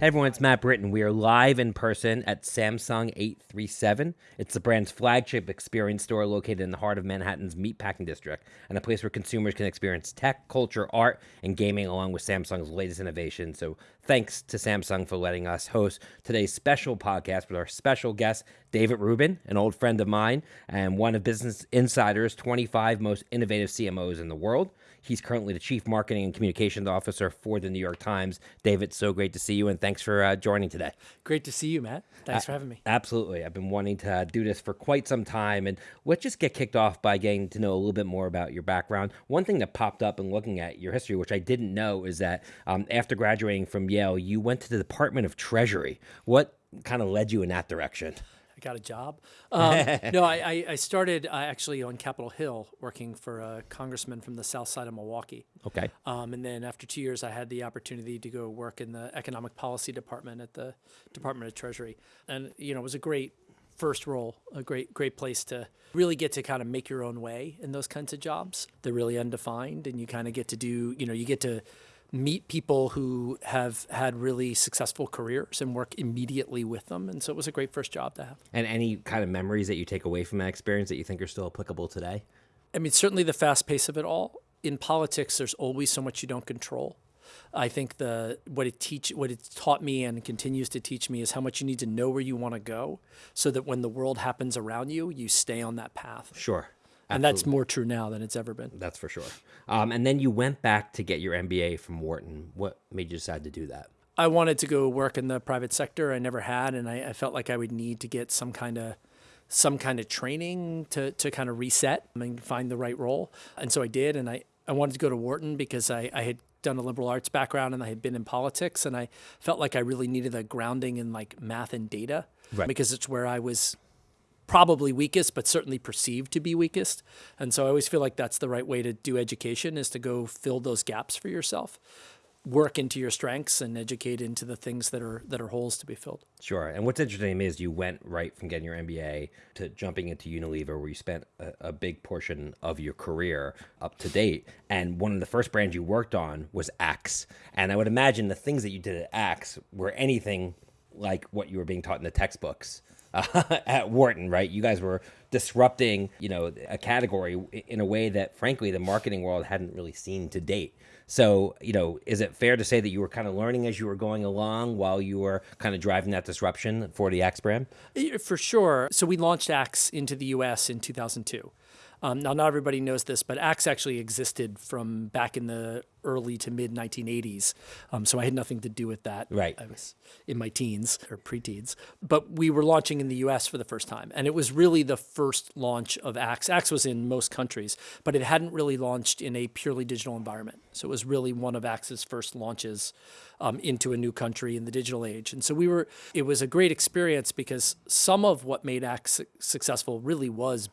Hey everyone, it's Matt Britton. We are live in person at Samsung 837. It's the brand's flagship experience store located in the heart of Manhattan's meatpacking district and a place where consumers can experience tech, culture, art, and gaming along with Samsung's latest innovations. So thanks to Samsung for letting us host today's special podcast with our special guest, David Rubin, an old friend of mine and one of Business Insider's 25 most innovative CMOs in the world. He's currently the Chief Marketing and Communications Officer for the New York Times. David, so great to see you, and thanks for uh, joining today. Great to see you, Matt. Thanks Uh, for having me. Absolutely. I've been wanting to uh, do this for quite some time. And let's just get kicked off by getting to know a little bit more about your background. One thing that popped up in looking at your history, which I didn't know, is that um, after graduating from Yale, you went to the Department of Treasury. What kind of led you in that direction? Got a job. Um, no, I, I- I started uh, actually on Capitol Hill working for a congressman from the south side of Milwaukee. Okay. Um, and then after two years, I had the opportunity to go work in the economic policy department at the Department of Treasury. And, you know, it was a great first role, a great, great place to really get to kind of make your own way in those kinds of jobs. They're really undefined and you kind of get to do, you know, you get to meet people who have had really successful careers and work immediately with them. And so it was a great first job to have. And any kind of memories that you take away from that experience that you think are still applicable today? I mean, certainly the fast pace of it all. In politics, there's always so much you don't control. I think the what it teach what it's taught me and continues to teach me is how much you need to know where you want to go, so that when the world happens around you, you stay on that path. Sure. And that's more true now than it's ever been. That's for sure. Um, and then you went back to get your MBA from Wharton. What made you decide to do that? I wanted to go work in the private sector. I never had, and I, I felt like I would need to get some kind of some kind of training to, to kind of reset and find the right role. And so I did, and I, I wanted to go to Wharton because I, I had done a liberal arts background and I had been in politics, and I felt like I really needed a grounding in like math and data Right. because it's where I was probably weakest, but certainly perceived to be weakest. And so I always feel like that's the right way to do education is to go fill those gaps for yourself, work into your strengths and educate into the things that are that are holes to be filled. Sure. And what's interesting is you went right from getting your MBA to jumping into Unilever, where you spent a, a big portion of your career up to date. And one of the first brands you worked on was Axe. And I would imagine the things that you did at Axe were anything like what you were being taught in the textbooks. Uh, at Wharton, right? You guys were disrupting, you know, a category in a way that, frankly, the marketing world hadn't really seen to date. So, you know, is it fair to say that you were kind of learning as you were going along while you were kind of driving that disruption for the Axe brand? For sure. So we launched Axe into the US in 2002. Um, now, not everybody knows this, but Axe actually existed from back in the early to mid 1980s. Um, so I had nothing to do with that. Right. I was in my teens or preteens. But we were launching in the US for the first time. And it was really the first launch of Axe. Axe was in most countries, but it hadn't really launched in a purely digital environment. So it was really one of Axe's first launches um, into a new country in the digital age. And so we were, it was a great experience because some of what made Axe successful really was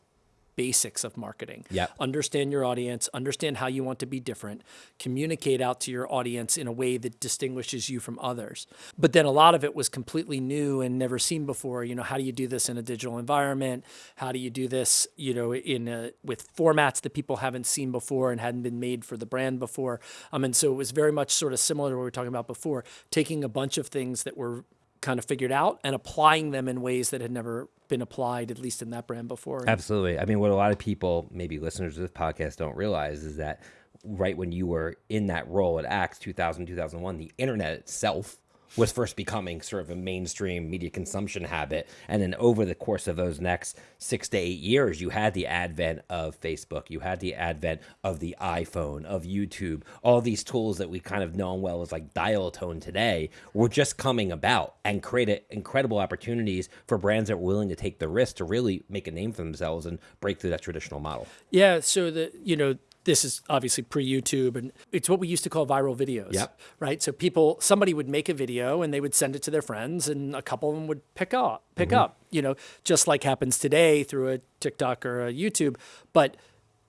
basics of marketing. Yep. Understand your audience, understand how you want to be different, communicate out to your audience in a way that distinguishes you from others. But then a lot of it was completely new and never seen before. You know, how do you do this in a digital environment? How do you do this, you know, in a, with formats that people haven't seen before and hadn't been made for the brand before? Um, and so it was very much sort of similar to what we were talking about before, taking a bunch of things that were kind of figured out and applying them in ways that had never been applied, at least in that brand before. Absolutely. I mean, what a lot of people, maybe listeners of this podcast, don't realize is that right when you were in that role at Axe 2000, 2001, the internet itself was first becoming sort of a mainstream media consumption habit. And then over the course of those next six to eight years, you had the advent of Facebook, you had the advent of the iPhone, of YouTube, all these tools that we kind of know well as like dial tone today were just coming about and created incredible opportunities for brands that were willing to take the risk to really make a name for themselves and break through that traditional model. Yeah, so the you know this is obviously pre YouTube and it's what we used to call viral videos. Yep. Right. So people somebody would make a video and they would send it to their friends and a couple of them would pick up pick up, you know, just like happens today through a TikTok or a YouTube. But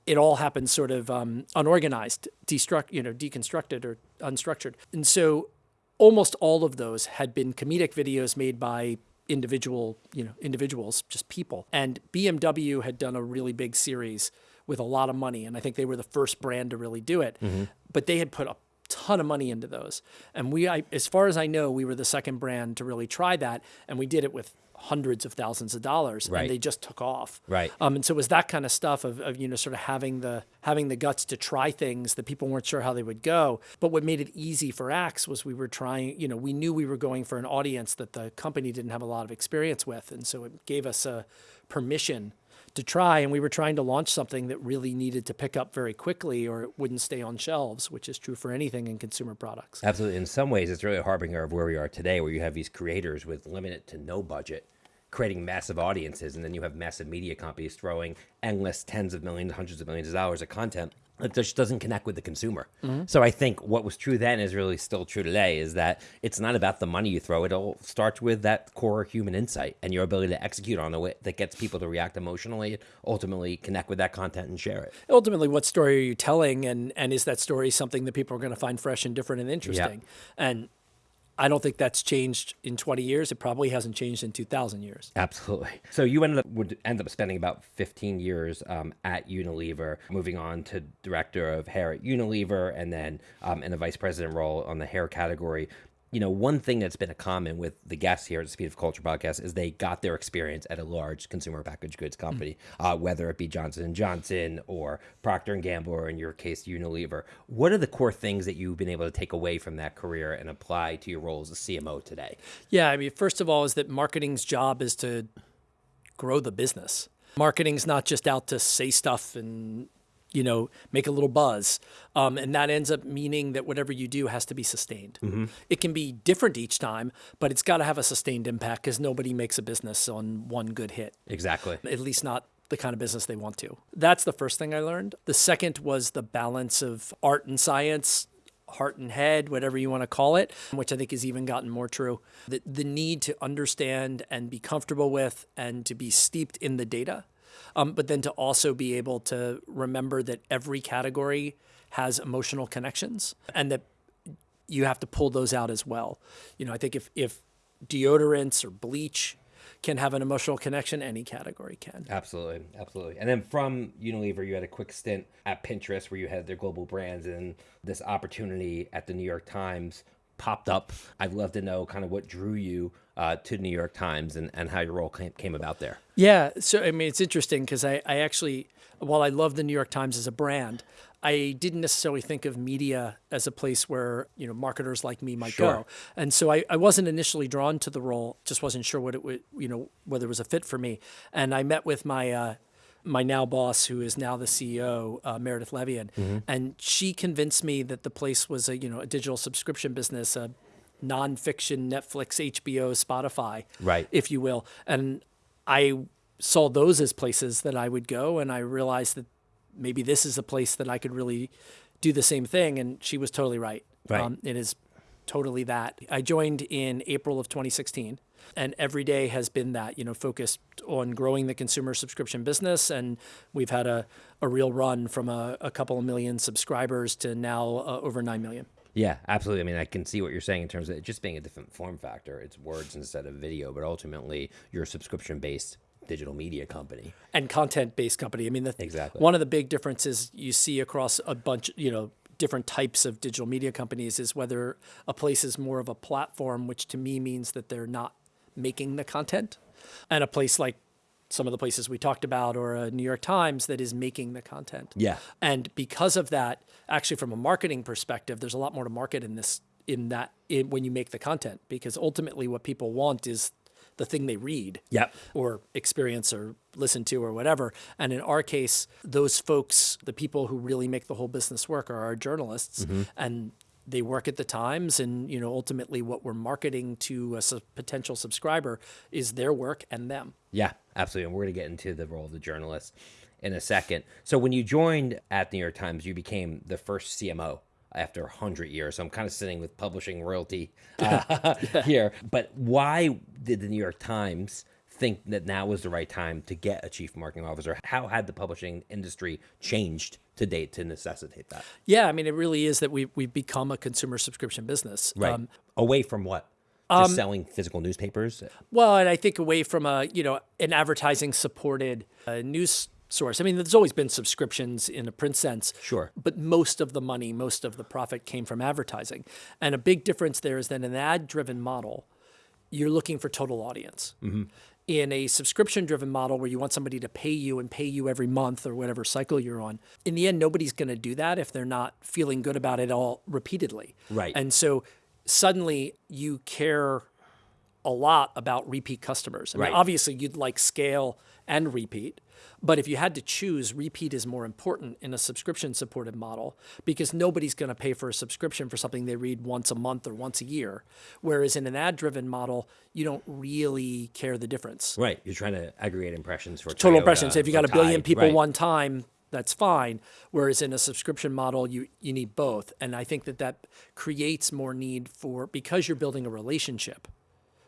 it all happens sort of um, unorganized, destruct, you know, deconstructed or unstructured. And so almost all of those had been comedic videos made by individual, you know, individuals, just people. And BMW had done a really big series with a lot of money, and I think they were the first brand to really do it. But they had put a ton of money into those. And we, I, as far as I know, we were the second brand to really try that, and we did it with hundreds of thousands of dollars, Right. and they just took off. Right. Um, and so it was that kind of stuff of, of you know sort of having the having the guts to try things that people weren't sure how they would go. But what made it easy for Axe was we were trying. You know, we knew we were going for an audience that the company didn't have a lot of experience with, and so it gave us a permission to try. And we were trying to launch something that really needed to pick up very quickly, or it wouldn't stay on shelves, which is true for anything in consumer products. Absolutely. In some ways, it's really a harbinger of where we are today, where you have these creators with limited to no budget creating massive audiences, and then you have massive media companies throwing endless tens of millions, hundreds of millions of dollars of content that just doesn't connect with the consumer. Mm-hmm. So I think what was true then is really still true today is that it's not about the money you throw. It all starts with that core human insight and your ability to execute on way that gets people to react emotionally, ultimately connect with that content and share it. ultimately what story are you telling and and is that story something that people are going to find fresh and different and interesting and i don't think that's changed in 20 years it probably hasn't changed in 2000 years Absolutely. So you ended up would end up spending about 15 years um, at Unilever, moving on to director of hair at Unilever, and then um, in a vice president role on the hair category. You know, one thing that's been a common with the guests here at the Speed of Culture podcast is they got their experience at a large consumer packaged goods company, uh, whether it be Johnson and Johnson or Procter and Gamble, or in your case, Unilever. What are the core things that you've been able to take away from that career and apply to your role as a CMO today? yeah i mean first of all is that marketing's job is to grow the business marketing's not just out to say stuff and you know make a little buzz um, and that ends up meaning that whatever you do has to be sustained it can be different each time but it's got to have a sustained impact because nobody makes a business on one good hit Exactly. at least not the kind of business they want to. That's the first thing I learned. The second was the balance of art and science, heart and head, whatever you want to call it, which I think has even gotten more true. The, the need to understand and be comfortable with and to be steeped in the data, um, but then to also be able to remember that every category has emotional connections and that you have to pull those out as well. You know, I think if, if deodorants or bleach can have an emotional connection, any category can. Absolutely, absolutely. And then from Unilever, you had a quick stint at Pinterest where you had their global brands, and this opportunity at the New York Times popped up. I'd love to know kind of what drew you uh, to New York Times and, and how your role came, came about there. Yeah. So, I mean, it's interesting because I, I actually, while I love the New York Times as a brand, I didn't necessarily think of media as a place where, you know, marketers like me might Sure. go. And so I, I wasn't initially drawn to the role, just wasn't sure what it would, you know, whether it was a fit for me. And I met with my, uh, my now boss, who is now the CEO, uh, Meredith Levien, and she convinced me that the place was a you know a digital subscription business, a nonfiction Netflix, HBO, Spotify, Right. if you will. And I saw those as places that I would go, and I realized that maybe this is a place that I could really do the same thing. And she was totally right. Right. Um, it is totally that. I joined in April of 2016, and every day has been that, you know, focused on growing the consumer subscription business. And we've had a, a real run from a, a couple of million subscribers to now uh, over 9 million. Yeah, absolutely. I mean, I can see what you're saying in terms of it just being a different form factor. It's words instead of video, but ultimately, you're a subscription based digital media company. and content based company. I mean, the, Exactly. one of the big differences you see across a bunch, you know, different types of digital media companies is whether a place is more of a platform, which to me means that they're not making the content, and a place like some of the places we talked about or a New York Times that is making the content. Yeah. And because of that, actually from a marketing perspective, there's a lot more to market in this in that in, when you make the content because ultimately what people want is the thing they read Yep. or experience or listen to or whatever. And in our case, those folks, the people who really make the whole business work are our journalists mm-hmm. and they work at the Times and you know ultimately what we're marketing to a su- potential subscriber is their work and them. Yeah, absolutely. And we're going to get into the role of the journalist in a second. So, when you joined at the New York Times, you became the first CMO after 100 years. So, I'm kind of sitting with publishing royalty uh, here. But why did the New York Times think that now was the right time to get a chief marketing officer? How had the publishing industry changed to date to necessitate that? Yeah, I mean it really is that we we've become a consumer subscription business. Right. Um, Away from what? Just selling physical newspapers? Well, and I think away from a you know an advertising supported uh, news source. I mean, there's always been subscriptions in a print sense. Sure. But most of the money, most of the profit came from advertising. And a big difference there is that in an ad driven model, you're looking for total audience. Mm-hmm. In a subscription driven model where you want somebody to pay you and pay you every month or whatever cycle you're on, in the end, nobody's going to do that if they're not feeling good about it all repeatedly. Right. And so suddenly you care a lot about repeat customers. I mean, Right. obviously, you'd like scale and repeat, but if you had to choose, repeat is more important in a subscription supported model because nobody's going to pay for a subscription for something they read once a month or once a year. Whereas in an ad driven model, you don't really care the difference. Right. You're trying to aggregate impressions for Total Toyota impressions. Uh, if you got a billion Tide. people Right. one time, that's fine. Whereas in a subscription model, you you need both, and I think that that creates more need for because you're building a relationship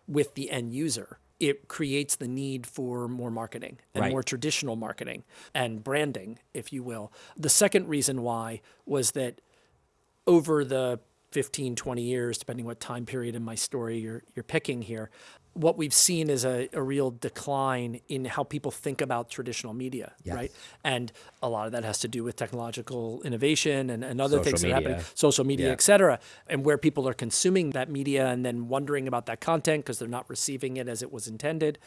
with the end user. It creates the need for more marketing and Right. more traditional marketing and branding, if you will. The second reason why was that over the 15, 20 years, depending what time period in my story you're, you're picking here, what we've seen is a, a real decline in how people think about traditional media, right? And a lot of that has to do with technological innovation and, and other Social things that are happening, social media, Yeah. et cetera, and where people are consuming that media and then wondering about that content because they're not receiving it as it was intended.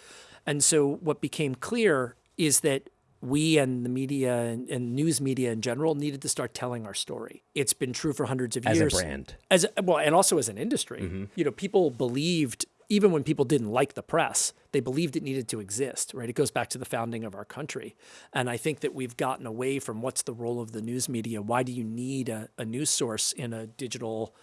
And so what became clear is that we and the media and, and news media in general needed to start telling our story. It's been true for hundreds of years. As a brand. As a- well, and also as an industry. Mm-hmm. You know, people believed even when people didn't like the press, they believed it needed to exist, right? It goes back to the founding of our country. And I think that we've gotten away from what's the role of the news media? Why do you need a, a news source in a digital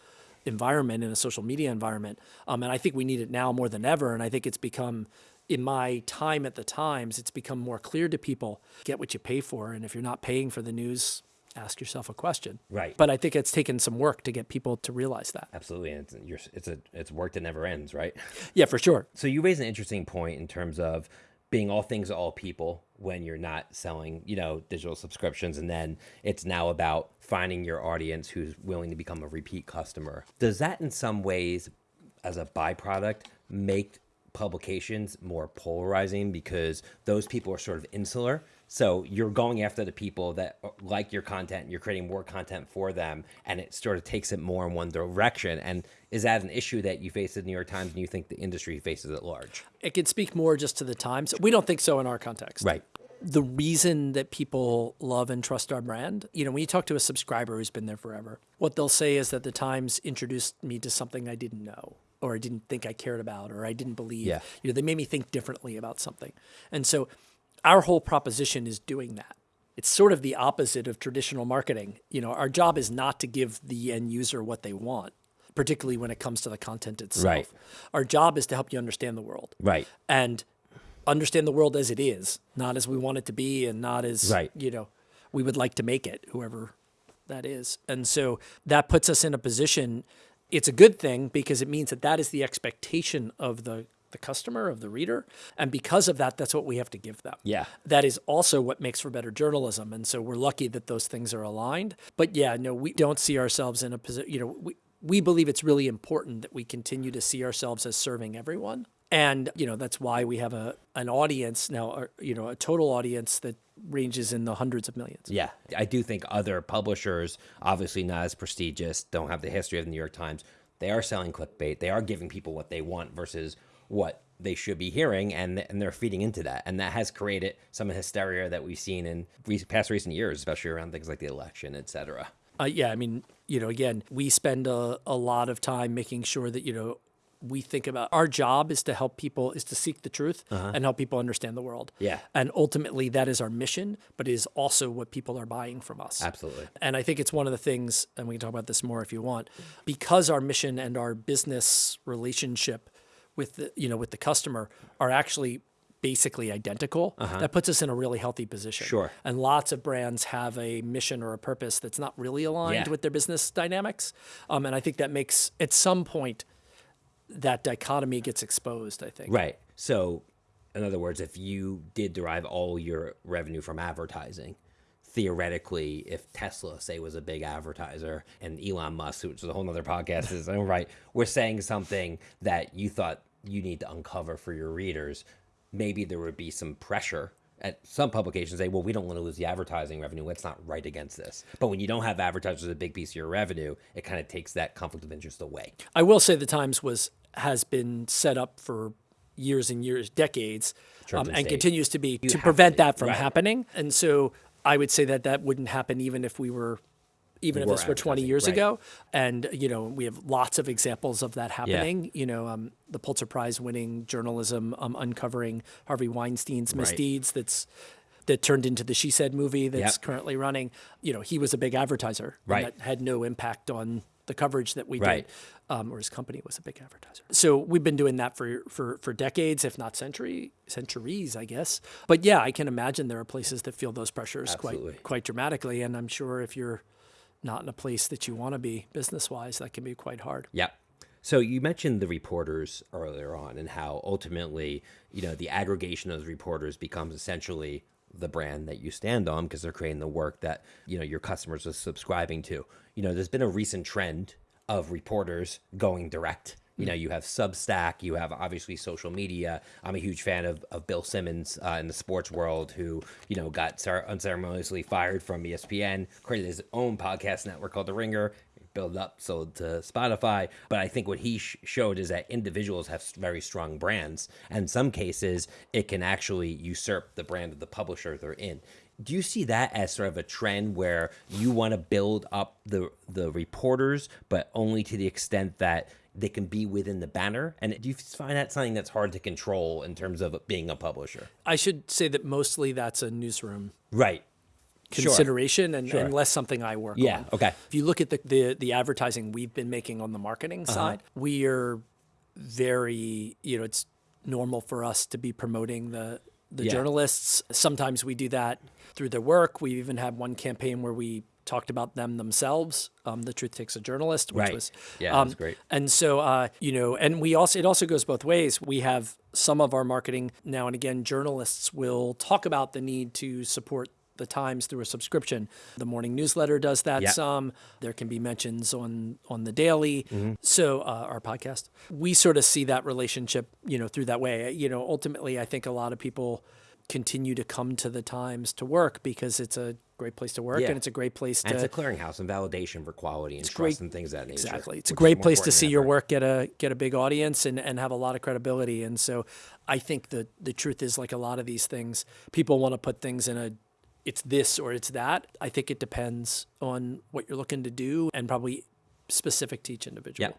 environment, in a social media environment? Um, and I think we need it now more than ever. And I think it's become, in my time at the Times, it's become more clear to people get what you pay for. And if you're not paying for the news, ask yourself a question. Right. But I think it's taken some work to get people to realize that. Absolutely. And it's, you're, it's a it's work that never ends, right? Yeah, for sure. So you raise an interesting point in terms of being all things to all people when you're not selling, you know, digital subscriptions and then it's now about finding your audience who's willing to become a repeat customer. Does that in some ways as a byproduct make publications more polarizing because those people are sort of insular? So you're going after the people that uh, like your content, you're creating more content for them, and it sort of takes it more in one direction. And is that an issue that you face at the New York Times and you think the industry faces at large? It could speak more just to the times. We don't think so in our context. Right. The reason that people love and trust our brand, you know, when you talk to a subscriber who's been there forever, what they'll say is that the Times introduced me to something I didn't know or I didn't think I cared about or I didn't believe. Yeah. You know, they made me think differently about something. And so our whole proposition is doing that. It's sort of the opposite of traditional marketing. You know, our job is not to give the end user what they want, particularly when it comes to the content itself. Right. Our job is to help you understand the world Right. and understand the world as it is, not as we want it to be, and not as Right. you know we would like to make it, whoever that is. And so that puts us in a position. It's a good thing because it means that that is the expectation of the the customer of the reader, and because of that, that's what we have to give them. Yeah. That is also what makes for better journalism, and so we're lucky that those things are aligned. But yeah, no, we don't see ourselves in a position. You know, we we believe it's really important that we continue to see ourselves as serving everyone. And you know that's why we have a an audience now, or, you know, a total audience that ranges in the hundreds of millions. Yeah, I do think other publishers, obviously not as prestigious, don't have the history of the New York Times. They are selling clickbait. They are giving people what they want versus what they should be hearing, and and they're feeding into that, and that has created some hysteria that we've seen in re- past recent years, especially around things like the election, etc. Uh, yeah, I mean, you know, again, we spend a, a lot of time making sure that, you know, we think about our job is to help people, is to seek the truth and help people understand the world. Yeah. And ultimately, that is our mission, but is also what people are buying from us. Absolutely. And I think it's one of the things, and we can talk about this more if you want, because our mission and our business relationship with the, you know, with the customer are actually basically identical. That puts us in a really healthy position. Sure. And lots of brands have a mission or a purpose that's not really aligned Yeah. with their business dynamics. Um, and I think that makes, at some point, that dichotomy gets exposed, I think. Right. So, in other words, if you did derive all your revenue from advertising, theoretically, if Tesla, say, was a big advertiser and Elon Musk, which is a whole other podcast, is oh, right, we're saying something that you thought you need to uncover for your readers, maybe there would be some pressure at some publications say, well, we don't want to lose the advertising revenue. Let's not write against this. But when you don't have advertisers as a big piece of your revenue, it kind of takes that conflict of interest away. I will say the Times was has been set up for years and years, decades, um, and continues to be to prevent to, that from right. happening. And so I would say that that wouldn't happen even if we were. Even if Were this were 20 years right. ago. And, you know, we have lots of examples of that happening. You know, um, the Pulitzer Prize winning journalism um, uncovering Harvey Weinstein's misdeeds that's that turned into the She Said movie that's Yep. currently running. You know, he was a big advertiser. and Right. That had no impact on the coverage that we Right. did um, or his company was a big advertiser. So we've been doing that for for for decades, if not century centuries, I guess. But yeah, I can imagine there are places that feel those pressures Absolutely. quite quite dramatically, and I'm sure if you're not in a place that you want to be business wise, that can be quite hard. Yep. So you mentioned the reporters earlier on and how ultimately, you know, the aggregation of those reporters becomes essentially the brand that you stand on because they're creating the work that, you know, your customers are subscribing to. You know, there's been a recent trend of reporters going direct. You know, you have Substack, you have obviously social media. I'm a huge fan of, of Bill Simmons uh, in the sports world, who, you know, got cer- unceremoniously fired from ESPN, created his own podcast network called The Ringer, built up sold to Spotify. But I think what he sh- showed is that individuals have very strong brands. And in some cases, it can actually usurp the brand of the publisher they're in. Do you see that as sort of a trend where you want to build up the the reporters, but only to the extent that they can be within the banner? And do you find that something that's hard to control in terms of being a publisher? I should say that mostly that's a newsroom Right. Sure. consideration and, Sure. and less something I work on. Yeah, on. okay. If you look at the, the the advertising we've been making on the marketing Uh-huh. side, we are very, you know, it's normal for us to be promoting the the Yeah. journalists. Sometimes we do that through their work. We even had one campaign where we talked about them themselves. Um, the truth takes a journalist, which Right. was Yeah, um, was great. and so, uh, you know, and we also, it also goes both ways. We have some of our marketing now and again, journalists will talk about the need to support the Times through a subscription. The morning newsletter does that Yeah. some. There can be mentions on on the daily. Mm-hmm. So uh, our podcast, we sort of see that relationship, you know, through that way. You know, ultimately, I think a lot of people continue to come to the Times to work because it's a great place to work Yeah. and it's a great place And to it's a clearinghouse and validation for quality and trust great- and things that nature. Exactly. It's a great place to see your work get a get a big audience and, and have a lot of credibility. And so I think the the truth is like a lot of these things, people want to put things in a it's this or it's that. I think it depends on what you're looking to do and probably specific to each individual. Yeah.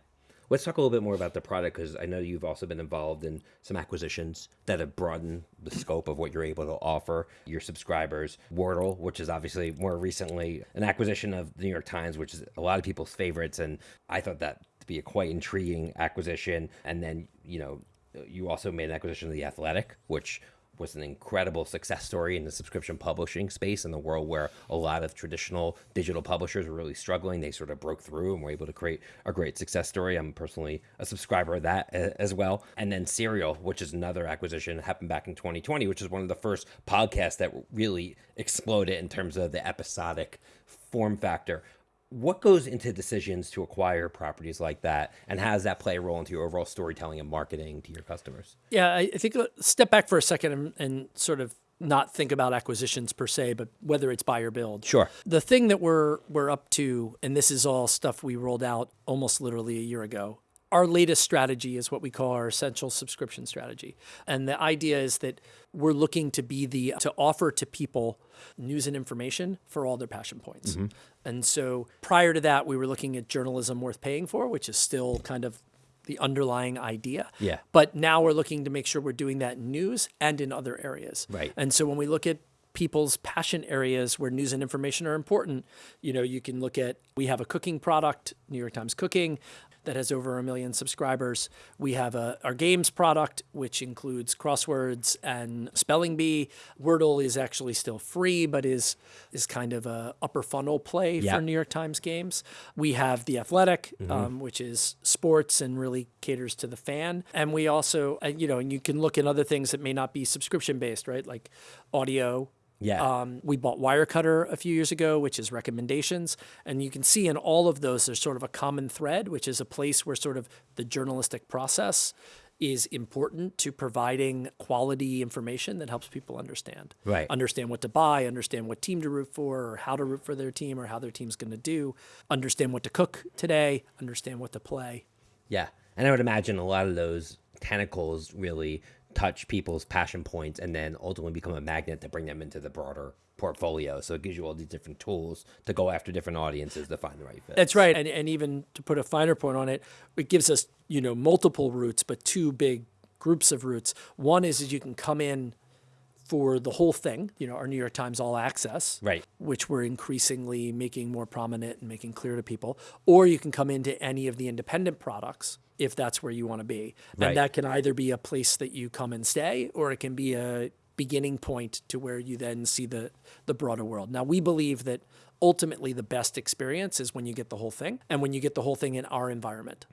Let's talk a little bit more about the product because I know you've also been involved in some acquisitions that have broadened the scope of what you're able to offer your subscribers. Wordle, which is obviously more recently an acquisition of the New York Times, which is a lot of people's favorites. And I thought that to be a quite intriguing acquisition. And then, you know, you also made an acquisition of The Athletic, which was an incredible success story in the subscription publishing space in the world where a lot of traditional digital publishers were really struggling. They sort of broke through and were able to create a great success story. I'm personally a subscriber of that uh, as well. And then Serial, which is another acquisition, that happened back in 2020, which is one of the first podcasts that really exploded in terms of the episodic form factor. What goes into decisions to acquire properties like that, and how does that play a role into your overall storytelling and marketing to your customers? Yeah, I, think uh, step back for a second and, and sort of not think about acquisitions per se, but whether it's buy or build. Sure. The thing that we're we're up to, and this is all stuff we rolled out almost literally a year ago. Our latest strategy is what we call our essential subscription strategy, and the idea is that we're looking to be the to offer to people news and information for all their passion points. Mm-hmm. And so prior to that, we were looking at journalism worth paying for, which is still kind of the underlying idea. Yeah. But now we're looking to make sure we're doing that in news and in other areas. Right. And so when we look at people's passion areas where news and information are important, you know, you can look at we have a cooking product, New York Times Cooking, that has over a million subscribers. We have a, our games product, which includes crosswords and spelling bee. Wordle is actually still free, but is is kind of a upper funnel play Yeah. for New York Times games. We have the Athletic, um, which is sports and really caters to the fan. And we also, uh, you know, and you can look at other things that may not be subscription based, right? Like audio. Yeah. Um, we bought Wirecutter a few years ago, which is recommendations. And you can see in all of those, there's sort of a common thread, which is a place where sort of the journalistic process is important to providing quality information that helps people understand. Right. Understand what to buy, understand what team to root for, or how to root for their team, or how their team's going to do, understand what to cook today, understand what to play. Yeah. And I would imagine a lot of those tentacles really touch people's passion points and then ultimately become a magnet to bring them into the broader portfolio. So it gives you all these different tools to go after different audiences to find the right fit. That's right. And, and even to put a finer point on it, it gives us, you know, multiple routes, but two big groups of routes. One is, is you can come in for the whole thing, you know, our New York Times All Access, Right. which we're increasingly making more prominent and making clear to people. Or you can come into any of the independent products if that's where you want to be. Right. And that can either be a place that you come and stay, or it can be a beginning point to where you then see the, the broader world. Now, we believe that ultimately the best experience is when you get the whole thing and when you get the whole thing in our environment.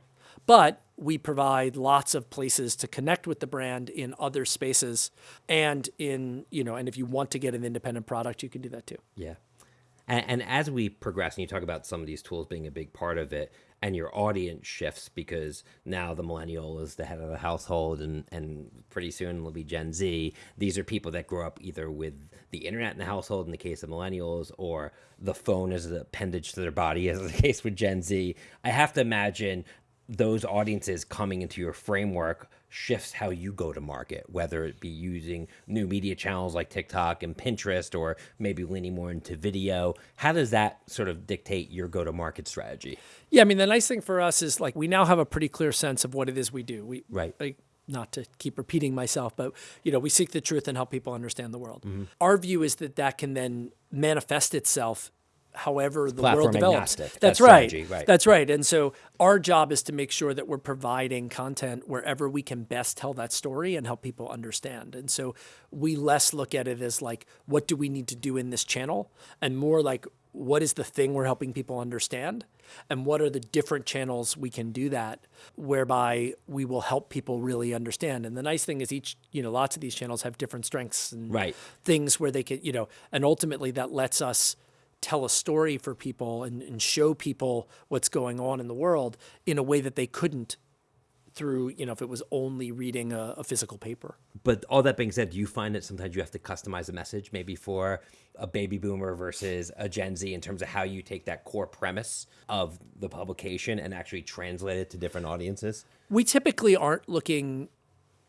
But we provide lots of places to connect with the brand in other spaces and in, you know, and if you want to get an independent product, you can do that too. Yeah. And, and as we progress, and you talk about some of these tools being a big part of it, and your audience shifts because now the millennial is the head of the household, and, and pretty soon it'll be Gen Z. These are people that grow up either with the internet in the household, in the case of millennials, or the phone as an appendage to their body, as the case with Gen Z. I have to imagine those audiences coming into your framework shifts how you go to market, whether it be using new media channels like TikTok and Pinterest, or maybe leaning more into video. How does that sort of dictate your go to market strategy? Yeah, I mean, the nice thing for us is like we now have a pretty clear sense of what it is we do. We Right. Like, not to keep repeating myself, but you know, we seek the truth and help people understand the world. Mm-hmm. Our view is that that can then manifest itself however the platform world develops. That's that right. right. That's right. And so our job is to make sure that we're providing content wherever we can best tell that story and help people understand. And so we less look at it as like what do we need to do in this channel and more like what is the thing we're helping people understand and what are the different channels we can do that whereby we will help people really understand and the nice thing is each you know lots of these channels have different strengths and Right. things where they can you know and ultimately that lets us tell a story for people and, and show people what's going on in the world in a way that they couldn't through you know if it was only reading a, a physical paper. But all that being said, do you find that sometimes you have to customize a message, maybe for a baby boomer versus a Gen Z, in terms of how you take that core premise of the publication and actually translate it to different audiences? we typically aren't looking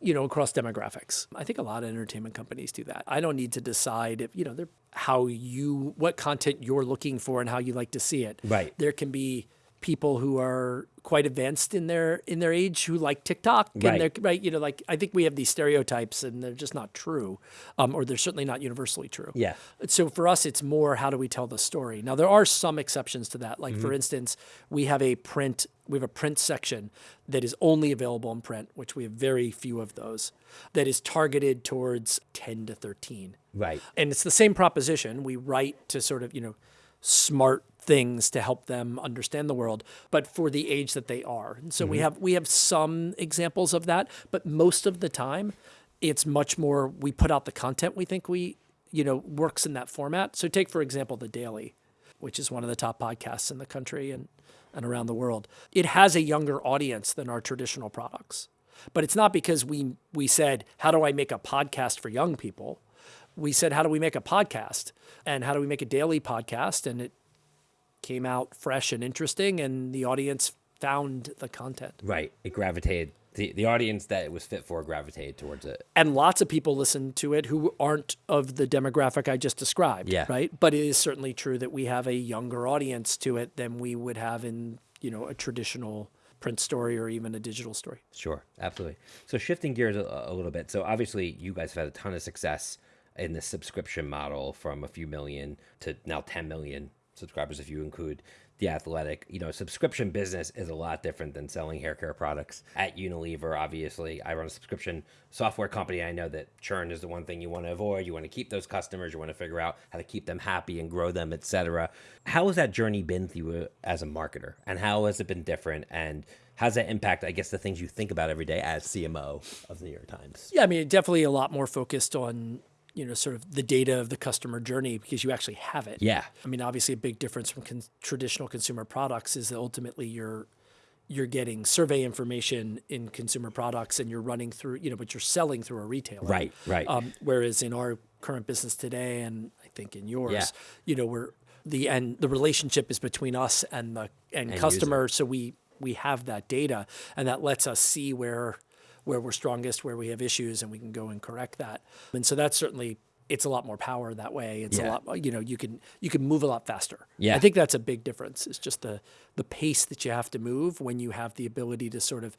you know across demographics. I think a lot of entertainment companies do that. I don't need to decide if you know they're how you what content you're looking for and how you like to see it Right. there can be people who are quite advanced in their in their age who like TikTok and Right. they're right you know like I think we have these stereotypes and they're just not true um, or they're certainly not universally true Yeah. so for us it's more how do we tell the story now there are some exceptions to that like for instance we have a print we have a print section that is only available in print which we have very few of those that is targeted towards 10 to 13 Right. and it's the same proposition. We write to sort of, you know, smart things to help them understand the world, but for the age that they are. And so we mm-hmm. have we have some examples of that, but most of the time it's much more we put out the content we think we, you know, works in that format. So take for example the Daily, which is one of the top podcasts in the country and and around the world. It has a younger audience than our traditional products. But it's not because we we said, how do I make a podcast for young people? we said, how do we make a podcast? And how do we make a daily podcast? And it came out fresh and interesting, and the audience found the content. Right. It gravitated, the, the audience that it was fit for gravitated towards it. And lots of people listen to it who aren't of the demographic I just described. Yeah. Right. But it is certainly true that we have a younger audience to it than we would have in, you know, a traditional print story or even a digital story. Sure, absolutely. So shifting gears a, a little bit. So obviously, you guys have had a ton of success in the subscription model from a few million to now 10 million subscribers if you include the athletic. You know subscription business is a lot different than selling hair care products at unilever obviously. I run a subscription software company. I know that churn is the one thing you want to avoid. You want to keep those customers. You want to figure out how to keep them happy and grow them etc how has that journey been through uh, as a marketer? And how has it been different? And how's that impact i guess the things you think about every day as cmo of the new york times? Yeah, I mean, definitely a lot more focused on, you know, sort of the data of the customer journey because you actually have it. Yeah. I mean, obviously, a big difference from con- traditional consumer products is that ultimately you're you're getting survey information in consumer products and you're running through, you know, but you're selling through a retailer. Right, right. Um, whereas in our current business today, and I think in yours, Yeah. you know, we're the and the relationship is between us and the and customer. So we we have that data, and that lets us see where where we're strongest, where we have issues, and we can go and correct that. And so that's certainly it's a lot more power that way. It's Yeah. a lot, you know, you can you can move a lot faster. Yeah. I think that's a big difference. It's just the the pace that you have to move when you have the ability to sort of,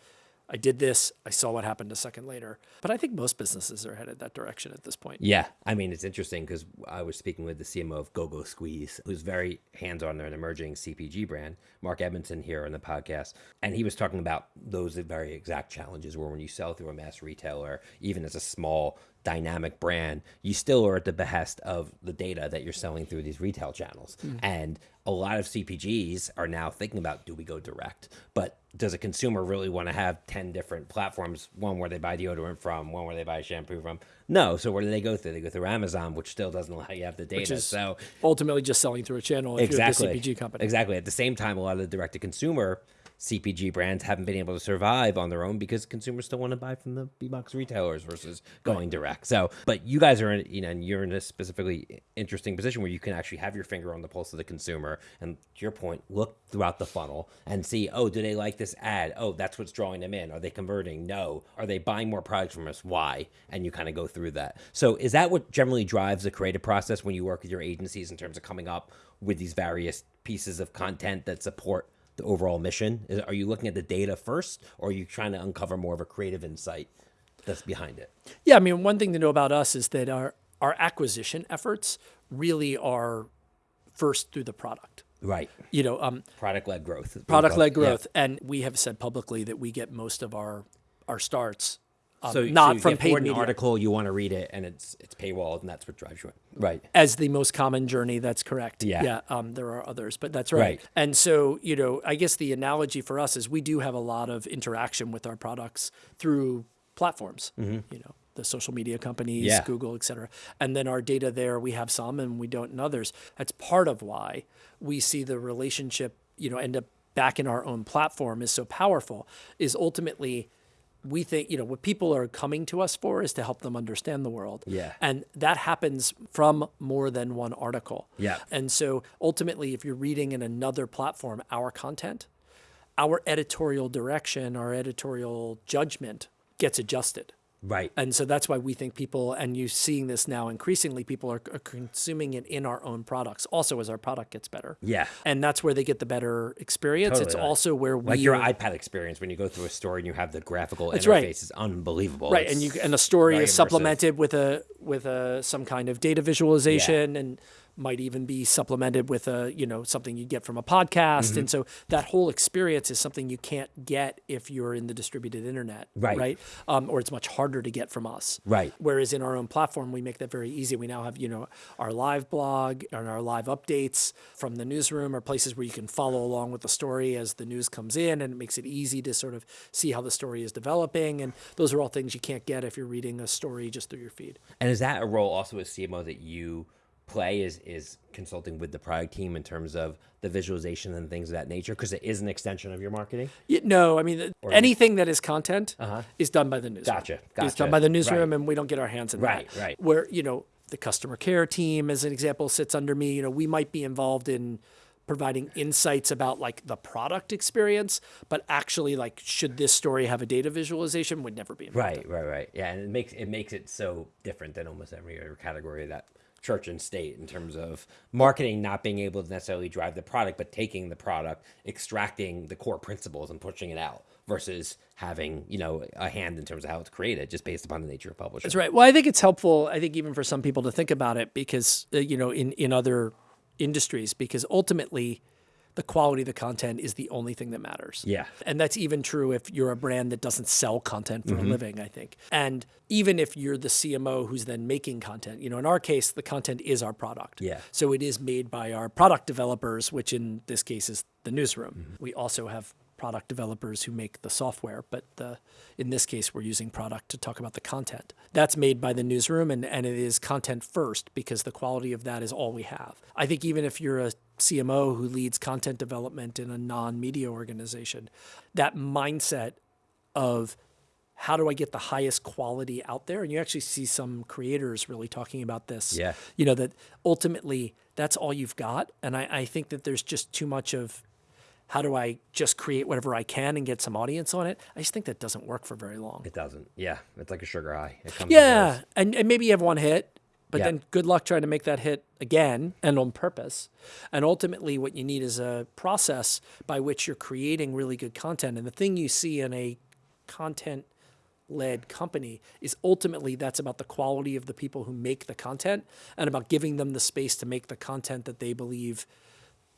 I did this, I saw what happened a second later. But I think most businesses are headed that direction at this point. Yeah, I mean it's interesting because I was speaking with the CMO of GoGo Squeeze, who's very hands-on. They're an emerging CPG brand. Mark Edmondson here on the podcast, and he was talking about those very exact challenges where when you sell through a mass retailer, even as a small dynamic brand, you still are at the behest of the data that you're selling through these retail channels. Hmm. And a lot of CPGs are now thinking about do we go direct? But does a consumer really want to have 10 different platforms? One where they buy deodorant from, one where they buy shampoo from? No. So where do they go through? They go through Amazon, which still doesn't allow you to have the data. so Ultimately, just selling through a channel if exactly. you're CPG company. Exactly. At the same time, a lot of the direct to consumer CPG brands haven't been able to survive on their own because consumers still want to buy from the big box retailers versus going direct. So, but you guys are in, you know, and you're in a specifically interesting position where you can actually have your finger on the pulse of the consumer. And to your point, look throughout the funnel and see, oh, do they like this ad? Oh, that's what's drawing them in. Are they converting? No. Are they buying more products from us? Why? And you kind of go through that. So, is that what generally drives the creative process when you work with your agencies in terms of coming up with these various pieces of content that support the overall mission? Is, are you looking at the data first, or are you trying to uncover more of a creative insight that's behind it? Yeah, I mean, one thing to know about us is that our our acquisition efforts really are first through the product. Right. You know, um, Product led growth. product led Yeah. growth, and we have said publicly that we get most of our our starts um, So not so from paid forward an media. article, you want to read it, and it's it's paywalled, and that's what drives you in. Right. as the most common journey. That's correct. Yeah. Yeah. Um, there are others, but that's right. Right. And so, you know, I guess the analogy for us is we do have a lot of interaction with our products through platforms, you know, the social media companies, Mm-hmm. Yeah. Google, et cetera. And then our data there, we have some and we don't in others. That's part of why we see the relationship, you know, end up back in our own platform is so powerful, is ultimately we think, you know, what people are coming to us for is to help them understand the world. Yeah. And that happens from more than one article. Yeah. And so ultimately, if you're reading in another platform our content, our editorial direction, our editorial judgment gets adjusted. Right. And so that's why we think people, and you're seeing this now increasingly, people are, are consuming it in our own products. Also, as our product gets better. Yeah. And that's where they get the better experience. It's Totally. also where we Like your iPad experience when you go through a store and you have the graphical interface right. is unbelievable. right It's- and you and the story is immersive. supplemented with a with a some kind of data visualization and might even be supplemented with a you know something you get from a podcast Mm-hmm. and so that whole experience is something you can't get if you're in the distributed internet Right. right um, or it's much harder to get from us Right. whereas in our own platform we make that very easy we now have you know our live blog and our live updates from the newsroom are places where you can follow along with the story as the news comes in and it makes it easy to sort of see how the story is developing and those are all things you can't get if you're reading a story just through your feed And is that a role also as CMO that you play is is consulting with the product team in terms of the visualization and things of that nature because it is an extension of your marketing? No i mean uh, th- anything that is content uh-huh. is done by the newsroom Gotcha, it's done by the newsroom Right. and we don't get our hands in Right, that right. where you know the customer care team as an example sits under me you know we might be involved in providing insights about like the product experience but actually like should this story have a data visualization would never be involved. Right, right, right. Yeah, and it makes it makes it so different than almost every other category that church and state in terms of marketing not being able to necessarily drive the product, but taking the product, extracting the core principles and pushing it out versus having, you know, a hand in terms of how it's created just based upon the nature of publishing. That's right. Well, I think it's helpful. I think even for some people to think about it because uh, you know in in other industries because ultimately the quality of the content is the only thing that matters. Yeah. And that's even true if you're a brand that doesn't sell content for Mm-hmm. a living, I think. And even if you're the CMO who's then making content, you know, in our case, the content is our product. Yeah. So it is made by our product developers, which in this case is the newsroom. Mm-hmm. We also have product developers who make the software, but the, in this case, we're using product to talk about the content. That's made by the newsroom, and, and it is content first because the quality of that is all we have. I think even if you're a CMO who leads content development in a non media organization, that mindset of how do I get the highest quality out there? And you actually see some creators really talking about this. Yeah. You know, that ultimately that's all you've got. And I, I think that there's just too much of how do I just create whatever I can and get some audience on it? I just think that doesn't work for very long. It doesn't. Yeah. It's like a sugar high. It comes Yeah. And, and maybe you have one hit, but Yeah. then good luck trying to make that hit again and on purpose. And ultimately, what you need is a process by which you're creating really good content. And the thing you see in a content led company is ultimately that's about the quality of the people who make the content and about giving them the space to make the content that they believe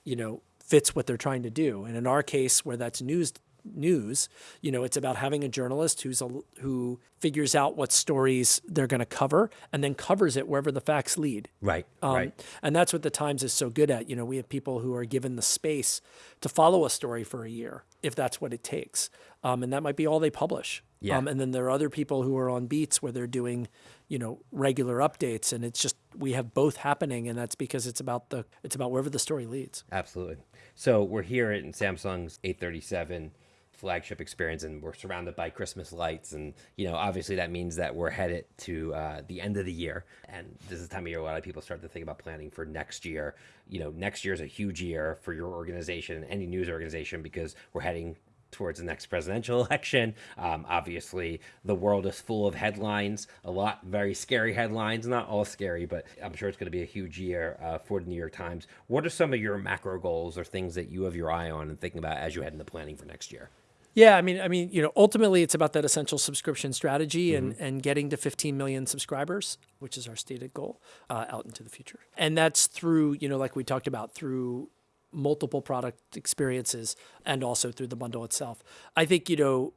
you know fits what they're trying to do and in our case where that's news news you know it's about having a journalist who's a who figures out what stories they're going to cover and then covers it wherever the facts lead Right. um, right. and that's what the Times is so good at. You know, we have people who are given the space to follow a story for a year, if that's what it takes. Um, and that might be all they publish. Yeah. Um, and then there are other people who are on beats where they're doing, you know, regular updates. And it's just, we have both happening. And that's because it's about the, it's about wherever the story leads. Absolutely. So we're here in Samsung's 837 flagship experience, and we're surrounded by Christmas lights, and you know, obviously that means that we're headed to uh, the end of the year, and this is the time of year a lot of people start to think about planning for next year. You know, next year is a huge year for your organization, any news organization, because we're heading towards the next presidential election. Um, obviously, the world is full of headlines, a lot very scary headlines, not all scary, but I'm sure it's going to be a huge year uh, for the New York Times. What are some of your macro goals or things that you have your eye on and thinking about as you head into planning for next year? Yeah, I mean, I mean, you know, ultimately it's about that essential subscription strategy and, and getting to 15 million subscribers, which is our stated goal, uh, out into the future. And that's through, you know, like we talked about, through multiple product experiences and also through the bundle itself. I think, you know,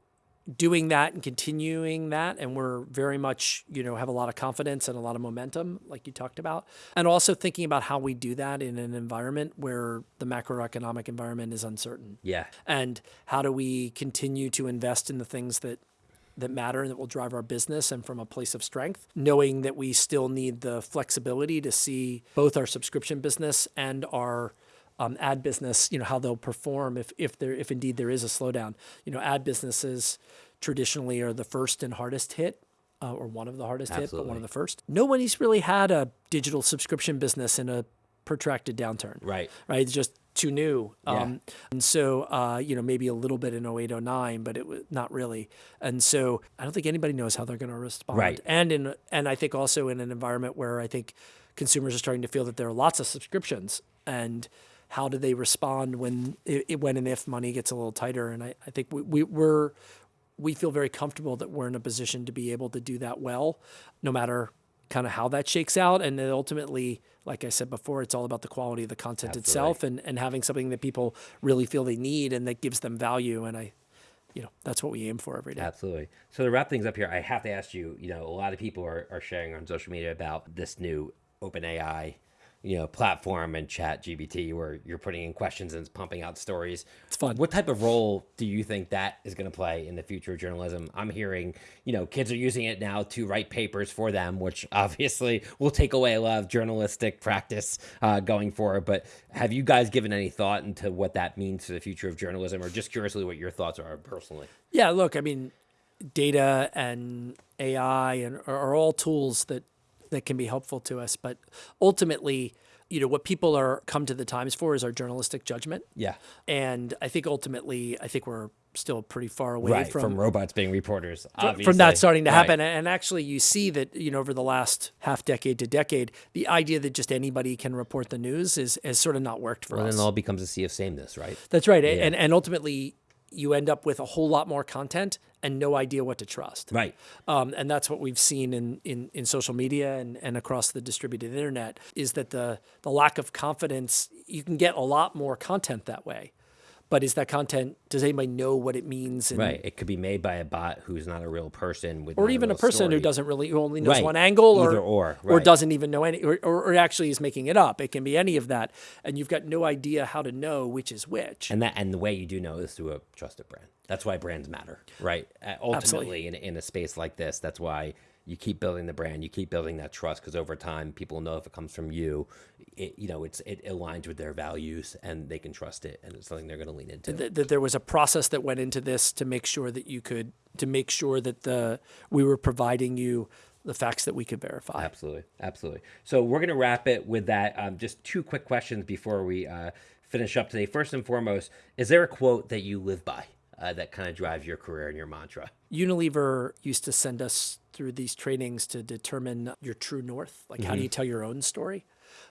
doing that and continuing that and we're very much you know have a lot of confidence and a lot of momentum like you talked about. And also thinking about how we do that in an environment where the macroeconomic environment is uncertain. Yeah, and how do we continue to invest in the things that that matter and that will drive our business and from a place of strength knowing that we still need the flexibility to see both our subscription business and our um, ad business you know how they'll perform if if there if indeed there is a slowdown you know ad businesses traditionally are the first and hardest hit uh, or one of the hardest hit but one of the first nobody's really had a digital subscription business in a protracted downturn right. right? It's just too new. Yeah. Um, and so, uh, you know, maybe a little bit in 08, 09, but it was not really. And so I don't think anybody knows how they're going to respond. Right. And in, and I think also in an environment where I think consumers are starting to feel that there are lots of subscriptions and how do they respond when, i- when and if money gets a little tighter. And I, I think we, we, we're, we feel very comfortable that we're in a position to be able to do that well, no matter kind of how that shakes out. And then ultimately, like I said before, it's all about the quality of the content itself and, and having something that people really feel they need and that gives them value. And I, you know, that's what we aim for every day. Absolutely. So to wrap things up here, I have to ask you, you know, a lot of people are, are sharing on social media about this new OpenAI, you know, platform and ChatGPT where you're putting in questions and it's pumping out stories. It's fun. What type of role do you think that is going to play in the future of journalism? I'm hearing, you know, kids are using it now to write papers for them, which obviously will take away a lot of journalistic practice uh, going forward. But have you guys given any thought into what that means to the future of journalism or just curiously what your thoughts are personally? Yeah, look, I mean, data and AI and are, are all tools that that can be helpful to us, but ultimately, you know, what people are come to the Times for is our journalistic judgment. Yeah. And I think ultimately, I think we're still pretty far away right from from, robots being reporters obviously. from that starting to Right. happen. And actually, you see that you know over the last half decade to decade, the idea that just anybody can report the news is has sort of not worked for Well, us. then it all becomes a sea of sameness, right? That's right. And and ultimately, you end up with a whole lot more content and no idea what to trust. Right. Um, and that's what we've seen in, in, in social media and, and across the distributed internet is that the, the lack of confidence, you can get a lot more content that way. But is that content? Does anybody know what it means? And, Right. It could be made by a bot who's not a real person with Or even a real person who doesn't really who only knows Right. one angle, or Either or, or doesn't even know any, or, or, or actually is making it up. It can be any of that, and you've got no idea how to know which is which. And that and the way you do know is through a trusted brand. That's why brands matter, right? Uh, Ultimately, in, in a space like this, that's why you keep building the brand, you keep building that trust, because over time, people know if it comes from you, it you know it's it aligns with their values, and they can trust it, and it's something they're going to lean into. that, that there was a process that went into this to make sure that you could to make sure that the we were providing you the facts that we could verify. Absolutely, absolutely. So we're gonna wrap it with that. Um, just two quick questions before we uh, finish up today. First and foremost, is there a quote that you live by uh, that kind of drives your career and your mantra? Unilever used to send us through these trainings to determine your true north, like how do you tell your own story.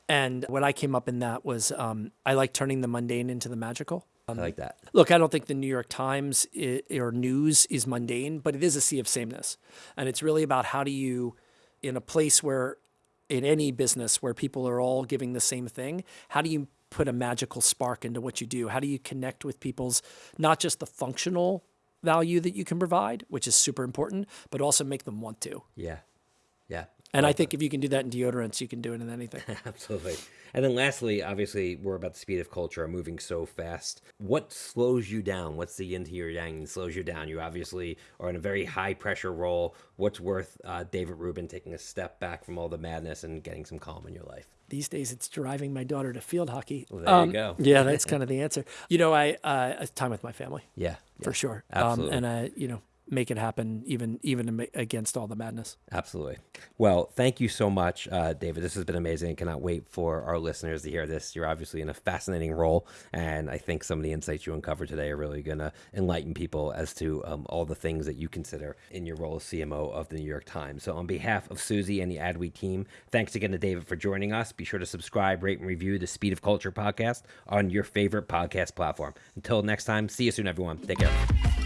And what I came up in that was um, I like turning the mundane into the magical. I like that. Look, I don't think the New York Times i or news is mundane, but it is a sea of sameness. And it's really about how do you, in a place where, in any business where people are all giving the same thing, how do you put a magical spark into what you do? How do you connect with people's, not just the functional value that you can provide, which is super important, but also make them want to? Yeah, yeah. And I think if you can do that in deodorants, you can do it in anything. Absolutely. And then lastly, obviously, we're about the speed of culture, moving so fast. What slows you down? What's the yin to your yang that slows you down? You obviously are in a very high pressure role. What's worth uh, David Rubin taking a step back from all the madness and getting some calm in your life? These days, it's driving my daughter to field hockey. Um, Well, there you go. Yeah, that's kind of the answer. You know, I uh, time with my family. Yeah, for sure. absolutely. Um, and I, you know, make it happen even even against all the madness. Absolutely. Well, thank you so much, uh, David. This has been amazing. I cannot wait for our listeners to hear this. You're obviously in a fascinating role, and I think some of the insights you uncovered today are really going to enlighten people as to um, all the things that you consider in your role as CMO of the New York Times. So, on behalf of Suzy and the AdWeek team, thanks again to David for joining us. Be sure to subscribe, rate, and review the Speed of Culture podcast on your favorite podcast platform. Until next time, see you soon, everyone. Take care.